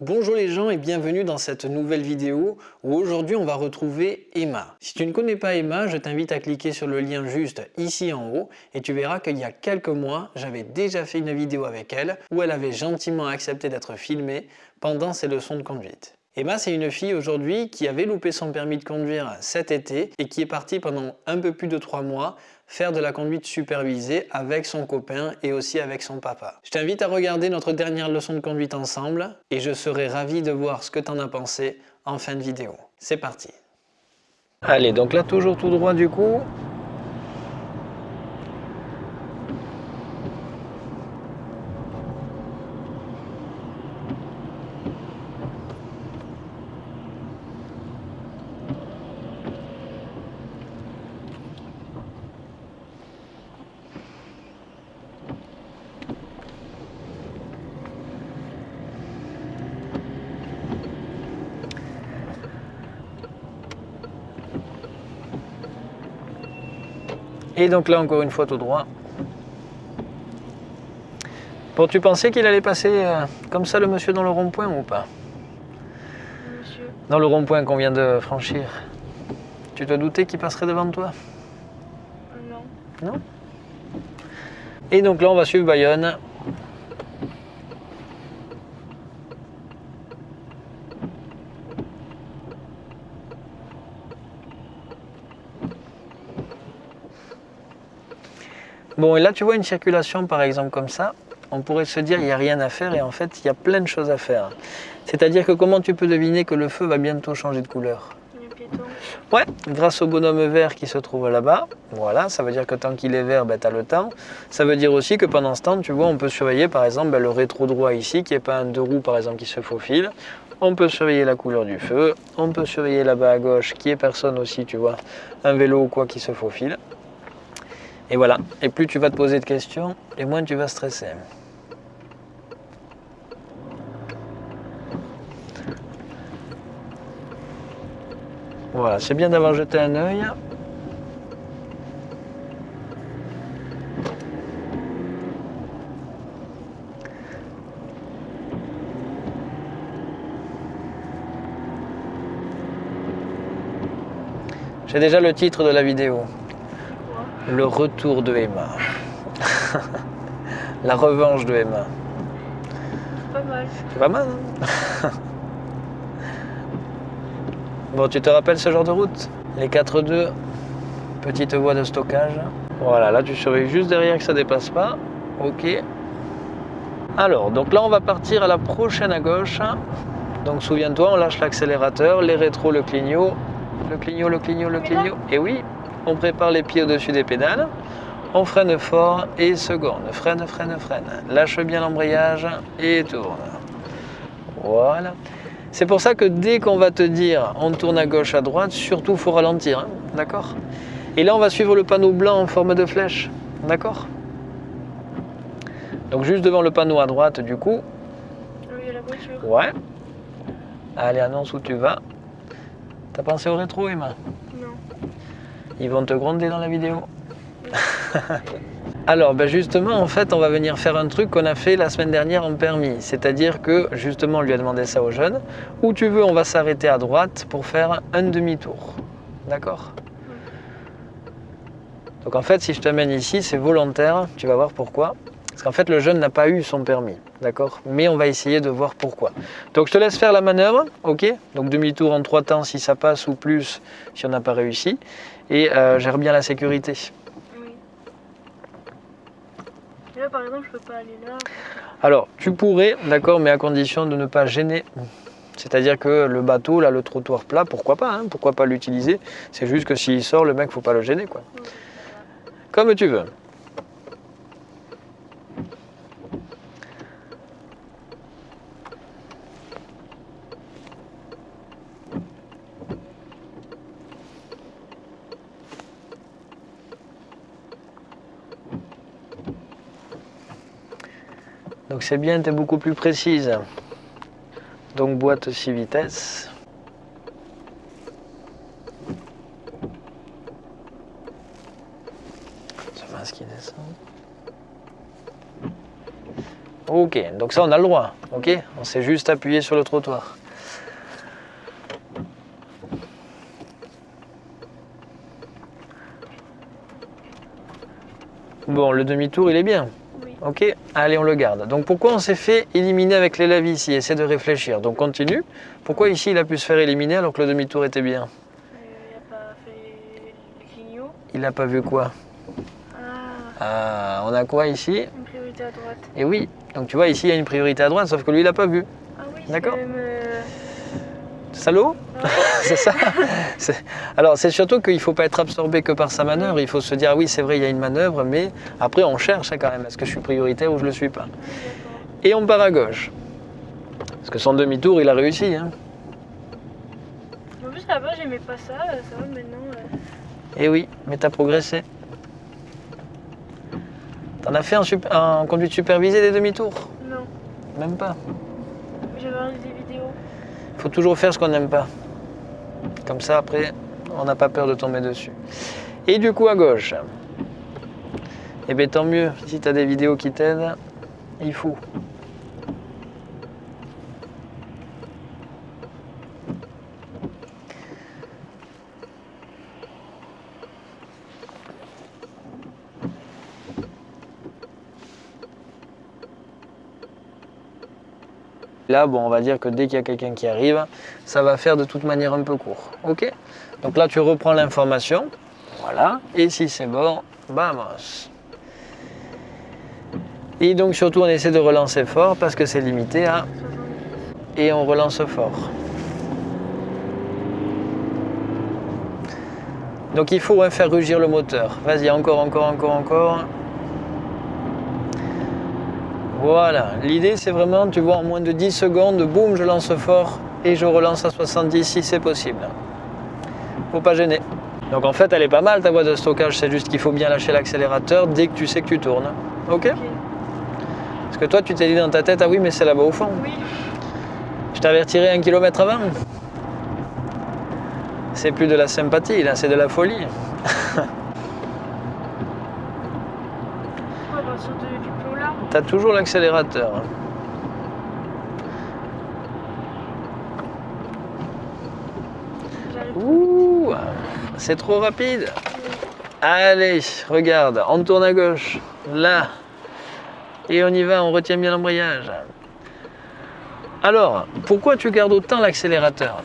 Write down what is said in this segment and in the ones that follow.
Bonjour les gens et bienvenue dans cette nouvelle vidéo où aujourd'hui on va retrouver Emma. Si tu ne connais pas Emma, je t'invite à cliquer sur le lien juste ici en haut et tu verras qu'il y a quelques mois, j'avais déjà fait une vidéo avec elle où elle avait gentiment accepté d'être filmée pendant ses leçons de conduite. Emma, c'est une fille aujourd'hui qui avait loupé son permis de conduire cet été et qui est partie pendant un peu plus de trois mois faire de la conduite supervisée avec son copain et aussi avec son papa. Je t'invite à regarder notre dernière leçon de conduite ensemble et je serai ravi de voir ce que tu en as pensé en fin de vidéo. C'est parti Allez, donc là toujours tout droit du coup, Et donc là, encore une fois, tout droit. Bon, tu pensais qu'il allait passer euh, comme ça le monsieur dans le rond-point ou pas Monsieur. Dans le rond-point qu'on vient de franchir. Tu te doutais qu'il passerait devant toi Non. Non Et donc là, on va suivre Bayonne. Bon, et là, tu vois une circulation, par exemple, comme ça. On pourrait se dire, il n'y a rien à faire, et en fait, il y a plein de choses à faire. C'est-à-dire que comment tu peux deviner que le feu va bientôt changer de couleur? Ouais, grâce au bonhomme vert qui se trouve là-bas. Voilà, ça veut dire que tant qu'il est vert, ben, tu as le temps. Ça veut dire aussi que pendant ce temps, tu vois, on peut surveiller par exemple ben, le rétro droit ici, qui n'est pas un deux roues par exemple qui se faufile. On peut surveiller la couleur du feu. On peut surveiller là-bas à gauche, qui est personne aussi, tu vois, un vélo ou quoi qui se faufile. Et voilà. Et plus tu vas te poser de questions, et moins tu vas stresser. Voilà, c'est bien d'avoir jeté un œil. J'ai déjà le titre de la vidéo. Le retour de Emma. la revanche de Emma. Pas mal. C'est pas mal, hein Bon, tu te rappelles ce genre de route? Les 4-2, petite voie de stockage. Voilà, là tu surveilles juste derrière que ça dépasse pas. Ok. Alors, donc là on va partir à la prochaine à gauche. Donc souviens-toi, on lâche l'accélérateur, les rétros, le clignot, le clignot, le clignot, le clignot. Et oui, on prépare les pieds au-dessus des pédales. On freine fort et seconde. Freine, freine, freine. Lâche bien l'embrayage et tourne. Voilà. C'est pour ça que dès qu'on va te dire on tourne à gauche, à droite, surtout faut ralentir. hein, D'accord? Et là, on va suivre le panneau blanc en forme de flèche. D'accord? Donc juste devant le panneau à droite, du coup. Oui, il y a la voiture. Ouais. Allez, annonce où tu vas. T'as pensé au rétro, Emma? Non. Ils vont te gronder dans la vidéo. Alors, ben justement, en fait, on va venir faire un truc qu'on a fait la semaine dernière en permis. C'est-à-dire que, justement, on lui a demandé ça aux jeunes. Où tu veux, on va s'arrêter à droite pour faire un demi-tour. D'accord? Donc, en fait, si je t'amène ici, c'est volontaire. Tu vas voir pourquoi. Parce qu'en fait, le jeune n'a pas eu son permis. D'accord? Mais on va essayer de voir pourquoi. Donc, je te laisse faire la manœuvre. OK? Donc, demi-tour en trois temps si ça passe ou plus si on n'a pas réussi. Et euh, gère bien la sécurité. Oui. Et là, par exemple, je peux pas aller là. Alors, tu pourrais, d'accord, mais à condition de ne pas gêner. C'est-à-dire que le bateau, là, le trottoir plat, pourquoi pas, hein, pourquoi pas l'utiliser C'est juste que s'il sort, le mec, faut pas le gêner, quoi. Oui. Comme tu veux. Donc c'est bien, tu beaucoup plus précise. Donc boîte 6 vitesses. Qui descend. Ok, donc ça on a le droit. Ok, on s'est juste appuyé sur le trottoir. Bon, le demi-tour il est bien. Ok, allez, on le garde. Donc pourquoi on s'est fait éliminer avec les lavis ici? Essaie de réfléchir. Donc continue. Pourquoi ici il a pu se faire éliminer alors que le demi-tour était bien? Euh, il n'a pas vu quoi? Ah, Ah, on a quoi ici? Une priorité à droite. Et oui, donc tu vois ici il y a une priorité à droite, sauf que lui il n'a pas vu. Ah oui, D'accord. Salaud. C'est ça Alors c'est surtout qu'il ne faut pas être absorbé que par sa manœuvre, il faut se dire oui c'est vrai il y a une manœuvre, mais après on cherche hein, quand même, est-ce que je suis prioritaire ou je ne le suis pas. Et on part à gauche. Parce que son demi-tour il a réussi. Hein. En plus, là-bas, j'aimais pas ça. euh, Ça va maintenant. Et oui, mais tu as progressé. T'en as fait en conduite supervisée des demi-tours? Non, Même pas. j'avais faut toujours faire ce qu'on n'aime pas. Comme ça, après, on n'a pas peur de tomber dessus. Et du coup, à gauche. Eh bien, tant mieux. Si tu as des vidéos qui t'aident, il faut. Là, bon, on va dire que dès qu'il y a quelqu'un qui arrive, ça va faire de toute manière un peu court. Ok? Donc là, tu reprends l'information. Voilà. Et si c'est bon, vamos. Et donc surtout, on essaie de relancer fort parce que c'est limité à... 70. Et on relance fort. Donc il faut hein, faire rugir le moteur. Vas-y, encore, encore, encore, encore. Voilà. L'idée, c'est vraiment, tu vois, en moins de 10 secondes, boum, je lance fort et je relance à 70 si c'est possible. Faut pas gêner. Donc en fait, elle est pas mal ta voie de stockage, c'est juste qu'il faut bien lâcher l'accélérateur dès que tu sais que tu tournes. Ok? Parce que toi, tu t'es dit dans ta tête, ah oui, mais c'est là-bas au fond. Oui, Je t'avertirai un kilomètre avant. C'est plus de la sympathie, là, c'est de la folie. à partir de- du T'as toujours l'accélérateur. Ouh, c'est trop rapide. Allez, regarde, on tourne à gauche, là. Et on y va, on retient bien l'embrayage. Alors, pourquoi tu gardes autant l'accélérateur?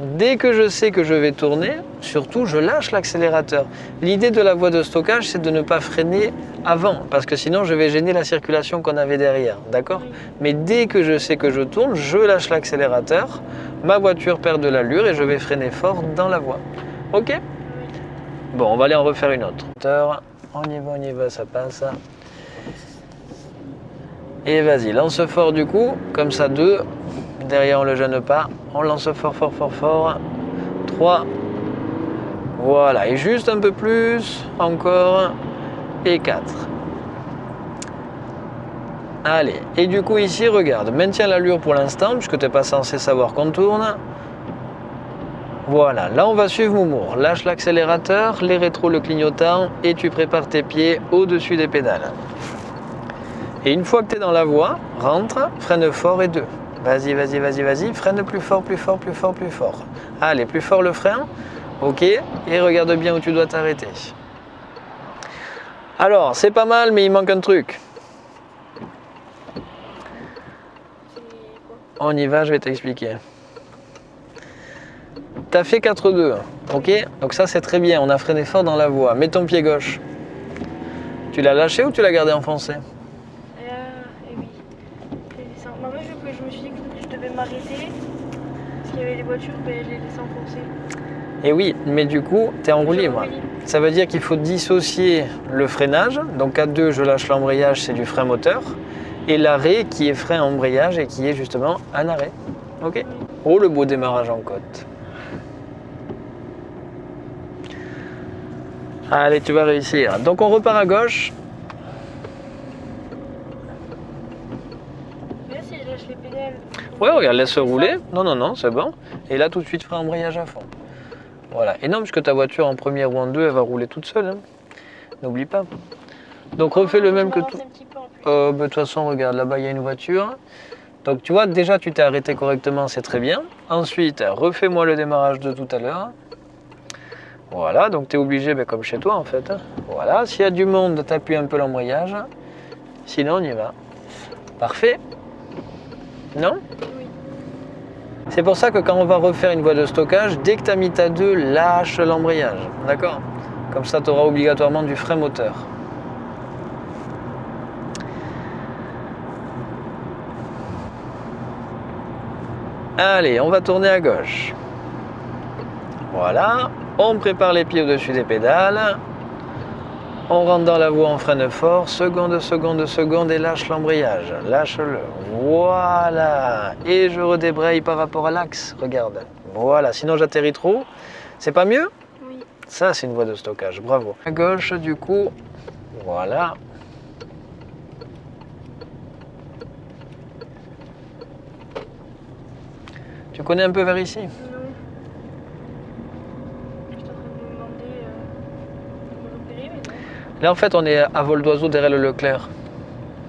Dès que je sais que je vais tourner, surtout je lâche l'accélérateur. L'idée de la voie de stockage, c'est de ne pas freiner avant, parce que sinon je vais gêner la circulation qu'on avait derrière, d'accord? Mais dès que je sais que je tourne, je lâche l'accélérateur, ma voiture perd de l'allure et je vais freiner fort dans la voie. Ok? Bon, on va aller en refaire une autre. On y va, on y va, ça passe. Et vas-y, lance fort du coup, comme ça deux. Derrière on le gêne pas. On lance fort, fort, fort, fort. 3. Voilà, et juste un peu plus, encore. Et 4. Allez, et du coup ici, regarde, maintiens l'allure pour l'instant, puisque tu n'es pas censé savoir qu'on tourne. Voilà, là on va suivre Moumour. Lâche l'accélérateur, les rétros le clignotant, et tu prépares tes pieds au-dessus des pédales. Et une fois que tu es dans la voie, rentre, freine fort et deux. Vas-y, vas-y, vas-y, vas-y, freine plus fort, plus fort, plus fort, plus fort. Allez, plus fort le frein. Ok, et regarde bien où tu dois t'arrêter. Alors, c'est pas mal, mais il manque un truc. On y va, je vais t'expliquer. T'as fait 4-2, ok? Donc ça c'est très bien, on a freiné fort dans la voie. Mets ton pied gauche. Tu l'as lâché ou tu l'as gardé enfoncé Et, euh, et oui. Je les laisse en- Bah, moi, je, je me suis dit que je devais m'arrêter. Les voitures, je les laisse enfoncer. Et Eh oui, mais du coup, t'es en roue libre. Ça veut dire qu'il faut dissocier le freinage. Donc à 2, je lâche l'embrayage, c'est du frein moteur. Et l'arrêt qui est frein embrayage et qui est justement un arrêt. Ok Oh le beau démarrage en côte. Allez, tu vas réussir. Donc on repart à gauche. Mais là, si je lâche les pédales. Ouais, regarde, laisse rouler. Non, non, non, c'est bon. Et là, tout de suite, frein embrayage à fond. Voilà. Non, puisque ta voiture en première ou en deux, elle va rouler toute seule. hein. N'oublie pas. Donc refais le même que tout. un. Euh, bah, De toute façon, regarde, là-bas, il y a une voiture. Donc, tu vois, déjà, tu t'es arrêté correctement, c'est très bien. Ensuite, refais-moi le démarrage de tout à l'heure. Voilà, donc tu es obligé, ben, comme chez toi, en fait. hein. Voilà, s'il y a du monde, tu appuies un peu l'embrayage. Sinon, on y va. Parfait. Non. C'est pour ça que quand on va refaire une voie de stockage, dès que tu as mis ta 2, lâche l'embrayage. D'accord? Comme ça, tu auras obligatoirement du frein moteur. Allez, on va tourner à gauche. Voilà. On prépare les pieds au-dessus des pédales. On rentre dans la voie en freine fort. Seconde, seconde, seconde et lâche l'embrayage. Lâche-le. Voilà. Et je redébraye par rapport à l'axe. Regarde. Voilà. Sinon, j'atterris trop. C'est pas mieux? Oui. Ça, c'est une voie de stockage. Bravo. À gauche, du coup. Voilà. Tu connais un peu vers ici Non. J'étais en train de me demander euh, de me repérer, mais non. Là, en fait, on est à vol d'oiseau derrière le Leclerc.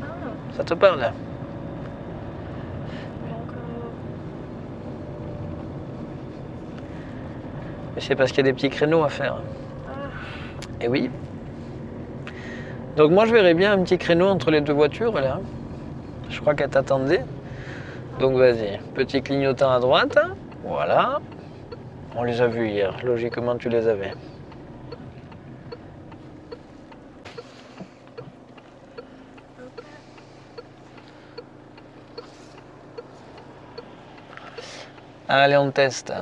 Ah, Ça te parle là? Mais c'est parce qu'il y a des petits créneaux à faire. Ah, Et oui. Donc moi, je verrais bien un petit créneau entre les deux voitures là. Je crois qu'elle t'attendait. Donc vas-y, petit clignotant à droite. Voilà. On les a vus hier. Logiquement, tu les avais. Allez, on teste.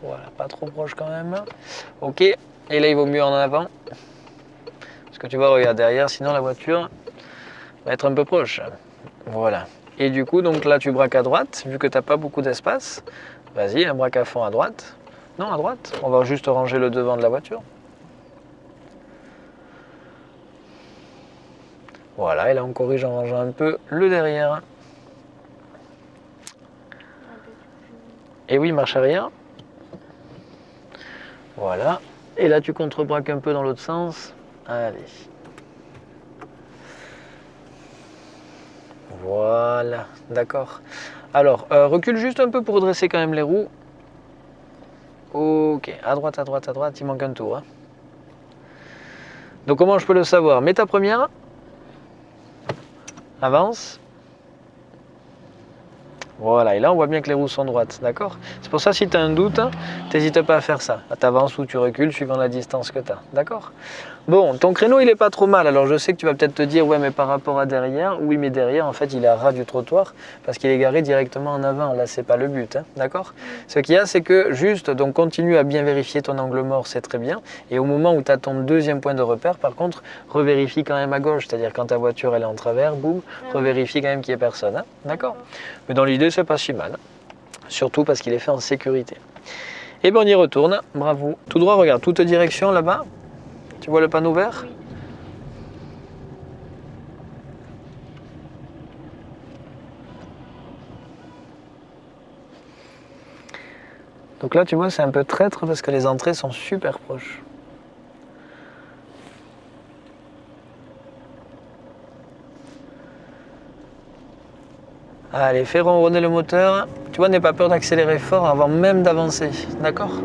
Voilà, quand même. Ok, et là il vaut mieux en avant. Parce que tu vois, regarde derrière, sinon la voiture va être un peu proche. Voilà. Et du coup, donc là tu braques à droite, vu que tu n'as pas beaucoup d'espace. Vas-y, un braque à fond à droite. Non, à droite. On va juste ranger le devant de la voiture. Voilà, et là on corrige en rangeant un peu le derrière. Et oui, marche arrière. Voilà. Et là, tu contre-braques un peu dans l'autre sens. Allez. Voilà. D'accord. Alors, euh, recule juste un peu pour redresser quand même les roues. Ok. À droite, à droite, à droite. Il manque un tour. hein. Donc, comment je peux le savoir? Mets ta première. Avance. Voilà, et là on voit bien que les roues sont droites, d'accord? C'est pour ça si tu as un doute, n'hésite pas à faire ça. Tu avances ou tu recules suivant la distance que tu as, d'accord? Bon, ton créneau il est pas trop mal, alors je sais que tu vas peut-être te dire, ouais mais par rapport à derrière, oui mais derrière en fait il est à ras du trottoir parce qu'il est garé directement en avant, là c'est pas le but, hein, d'accord? Ce qu'il y a c'est que juste, donc continue à bien vérifier ton angle mort, c'est très bien, et au moment où tu as ton deuxième point de repère, par contre, revérifie quand même à gauche, c'est-à-dire quand ta voiture elle est en travers, boum, revérifie quand même qu'il n'y ait personne, hein, d'accord? Mais dans l'idée, c'est pas si mal. Surtout parce qu'il est fait en sécurité. Et bien on y retourne, bravo. Tout droit, regarde, toute direction là-bas. Tu vois le panneau vert? Donc là, tu vois, c'est un peu traître parce que les entrées sont super proches. Allez, fais ronronner le moteur. Tu vois, n'aie pas peur d'accélérer fort avant même d'avancer. D'accord?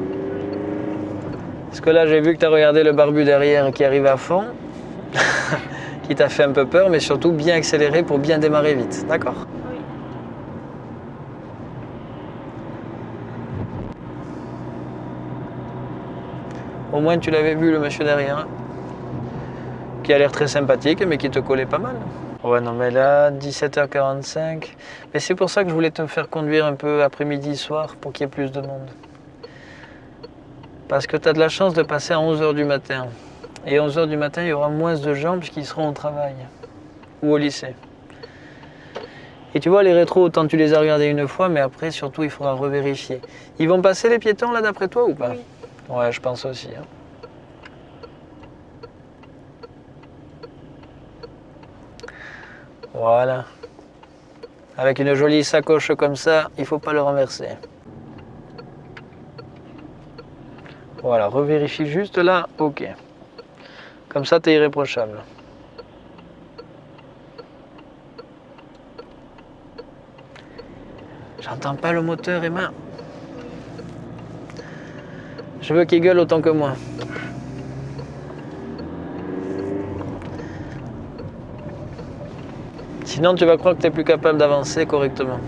Parce que là, j'ai vu que tu as regardé le barbu derrière qui arrive à fond. qui t'a fait un peu peur, mais surtout bien accélérer pour bien démarrer vite. D'accord Oui. Au moins, tu l'avais vu, le monsieur derrière. hein, Qui a l'air très sympathique, mais qui te collait pas mal. Ouais, non, mais là, 17h45. Mais c'est pour ça que je voulais te faire conduire un peu après-midi, soir, pour qu'il y ait plus de monde. Parce que tu as de la chance de passer à 11h du matin. Et 11h du matin, il y aura moins de gens puisqu'ils seront au travail ou au lycée. Et tu vois, les rétros, autant tu les as regardés une fois, mais après, surtout, il faudra revérifier. Ils vont passer les piétons là d'après toi ou pas Oui. Ouais, je pense aussi. hein. Voilà. Avec une jolie sacoche comme ça, il faut pas le renverser. Voilà, revérifie juste là, ok. Comme ça, tu es irréprochable. J'entends pas le moteur, Emma. Je veux qu'il gueule autant que moi. Sinon, tu vas croire que tu n'es plus capable d'avancer correctement.